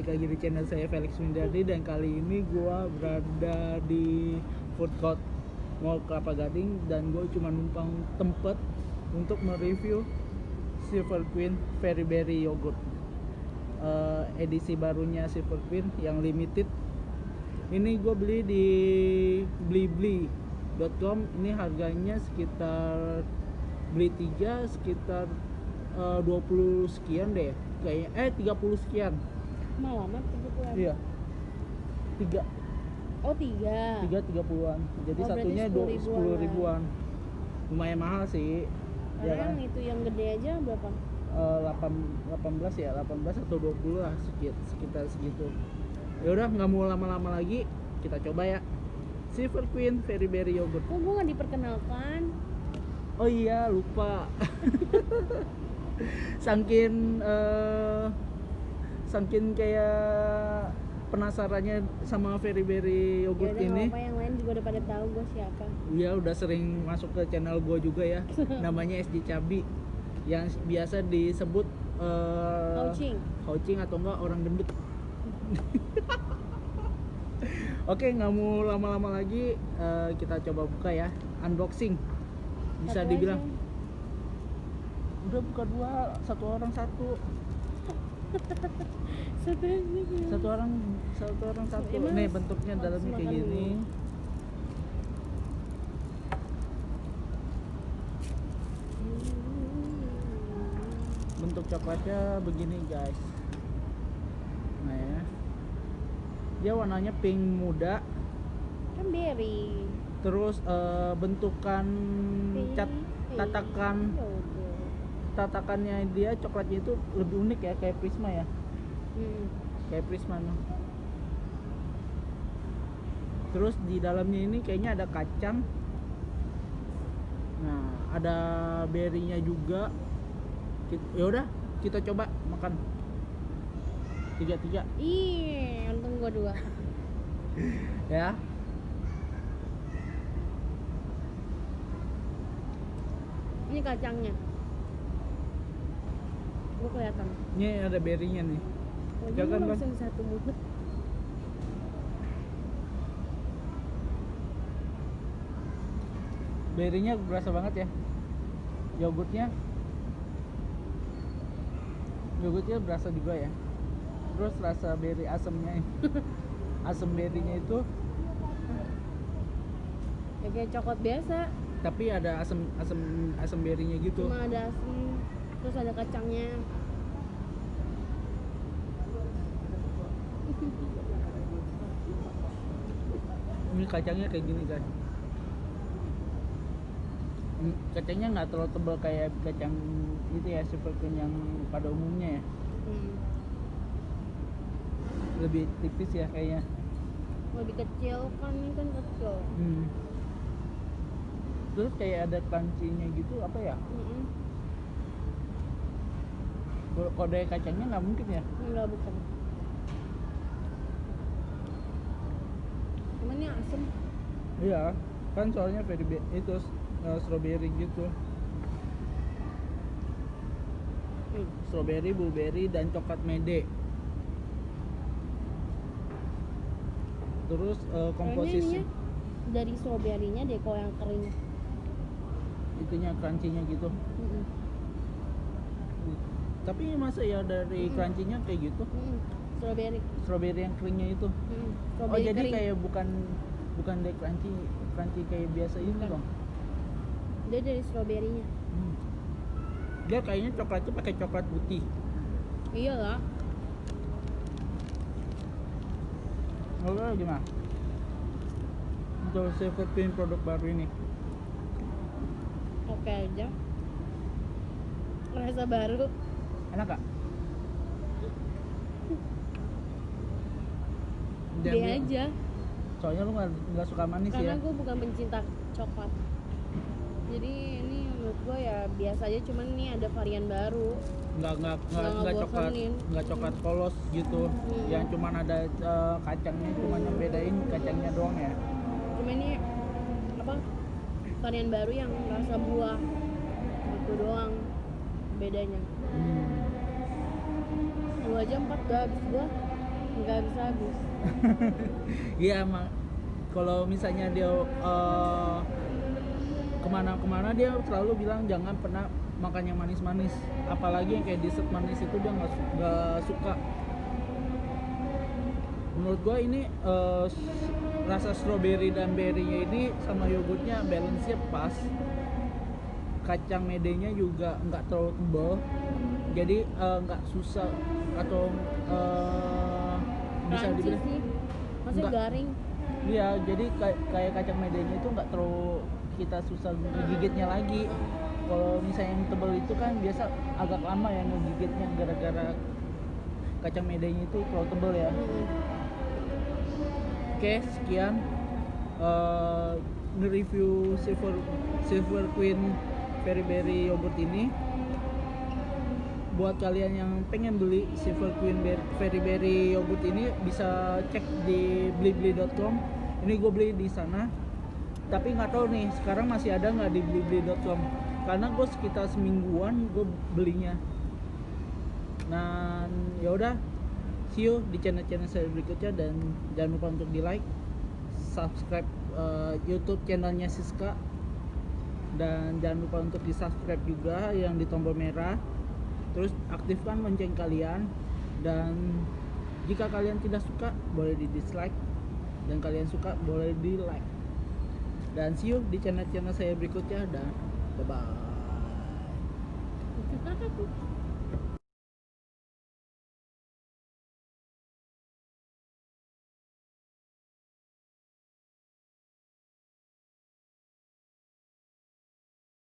balik lagi di channel saya Felix Windardi dan kali ini gua berada di food court Mall Kelapa Gading dan gue cuma numpang tempat untuk mereview Silver Queen Very Berry Yogurt. Eh, edisi barunya Silver Queen yang limited. Ini gue beli di blibli.com ini harganya sekitar beli tiga sekitar eh, 20 sekian deh kayaknya. Eh 30 sekian Mau amat kebetulan. iya. Tiga. Oh tiga. tiga tiga puluhan. Jadi Oh, satunya 10 dua sepuluh ribuan. Lumayan mahal sih. Ya Karena kan? yang itu yang gede aja berapa? Eh, 8 18 ya 18 atau 20 lah sekitar sekitar segitu. Ya udah nggak mau lama-lama lagi kita coba ya. Silver Queen Very Berry Yogurt. Kok gue nggak diperkenalkan? oh iya lupa. Sangkin eh sangkin kayak penasarannya sama Very Berry Ya Yogurt udah nggak ini apa yang lain juga udah pada tahu gue siapa. Iya udah sering masuk ke channel gue juga ya namanya SJ Cabi yang biasa disebut eh Coaching. Houching atau enggak orang gendut Oke nggak mau lama-lama lagi eh, kita coba buka ya unboxing bisa Satu dibilang aja. udah buka dua satu orang satu Satu aja. satu orang satu orang satu Emang nih bentuknya dalamnya kayak gini. bentuk coklatnya begini guys. Nah ya. Dia warnanya pink muda. Kan berry. terus eh, bentukan cat tatakan. Tatakannya dia coklatnya itu lebih unik ya kayak prisma ya Hmm. kayak prisma no. terus di dalamnya ini kayaknya ada kacang nah ada berrynya juga ya udah kita coba makan tiga tiga Ih, untung gue dua. ya Ini kacangnya. Gue kelihatan. ini ada berrynya nih. Oh, Jangan, Bang. langsung satu mulut. berrynya berasa banget ya. Yogurtnya. Yogurtnya berasa juga ya. Terus rasa berry asamnya asam berrynya itu. Ya kayak coklat biasa, tapi ada asam asam asam berrynya gitu. Cuma ada asam, terus ada kacangnya. ini kacangnya kayak gini guys Hmm, kacangnya nggak terlalu tebal kayak kacang itu ya seperti yang pada umumnya ya Hmm. lebih tipis ya kayaknya Lebih kecil kan ini kan kecil. Hmm. Terus kayak ada crunchy-nya gitu apa ya? Kalau kode kacangnya nggak mungkin ya? Enggak bukan. Cuman ini asem. Iya, kan soalnya be- itu uh, strawberry gitu. Hmm. Strawberry, blueberry dan coklat mede. Terus uh, Kayaknya komposisi dari strawberry-nya deh kalau yang kering. itunya crunchy-nya gitu. Mm-mm. Tapi masa ya dari Mm-mm. crunchy-nya kayak gitu? Mm-mm. Strawberry. Strawberry yang keringnya itu. Mm-mm. Oh jadi kering. kayak bukan bukan dari crunchy crunchy kayak biasa ini Bukan. dong. dia dari strawberry-nya. Hmm. Dia kayaknya coklatnya pakai coklat putih. Iyalah. Lalu gimana? Untuk Queen produk baru ini. Oke aja. Rasa baru. Enak gak? Dia aja. Soalnya lu nggak suka manis Karena ya. gue bukan pencinta coklat. Jadi ini menurut gue ya biasa aja cuman ini ada varian baru. Nggak nggak nggak Nggak coklat nggak coklat polos gitu. Hmm. Yang cuman ada eh, kacangnya cuman yang bedain kacangnya doang ya. Cuma ini apa? Varian baru yang rasa buah. Itu doang bedanya. Hmm. Dua jam empat udah habis gua. nggak bisa habis. Iya emang. Kalau misalnya dia eh, ke mana-kemana dia selalu bilang jangan pernah makan yang manis-manis. Apalagi yang kayak dessert manis itu dia nggak su- nggak suka. Menurut gua ini s- rasa strawberry dan berry ini sama yogurtnya balance nya pas kacang medenya juga nggak terlalu tebal jadi eh, nggak susah atau eh, bisa dibilang maksudnya Nggak. garing Iya, jadi kayak kayak kacang medenya itu nggak terlalu kita susah ngegigitnya lagi. Kalau misalnya yang tebel itu kan biasa agak lama ya ngegigitnya gara-gara kacang medenya itu terlalu tebel ya. Mm-mm. Oke, sekian eh nge-review Silver Silver Queen Very Berry yogurt ini. Buat kalian yang pengen beli Silver Queen Very Berry yogurt ini bisa cek di blibli.com. Ini gue beli di sana. Tapi nggak tahu nih sekarang masih ada nggak di blibli.com. Karena gue sekitar semingguan gue belinya. Nah, ya udah. See you di channel-channel saya berikutnya dan jangan lupa untuk di like, subscribe eh, YouTube channelnya Siska dan jangan lupa untuk di subscribe juga yang di tombol merah. Terus aktifkan lonceng kalian dan jika kalian tidak suka boleh di dislike dan kalian suka boleh di like. Dan see you di channel-channel saya berikutnya dan bye bye.